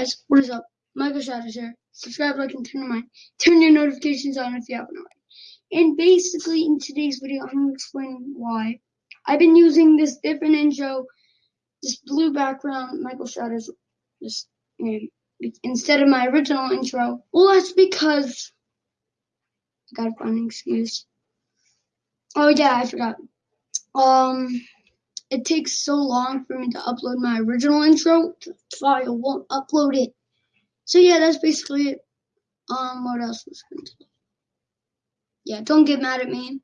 guys, what is up? Michael Shadows here. Subscribe, like, and turn on turn your notifications on if you haven't already. And basically, in today's video, I'm gonna explain why I've been using this different intro, this blue background, Michael Shadows, this instead of my original intro. Well, that's because I gotta find an excuse. Oh yeah, I forgot. Um it takes so long for me to upload my original intro, file won't upload it. So yeah, that's basically it. Um, what else was going to Yeah, don't get mad at me.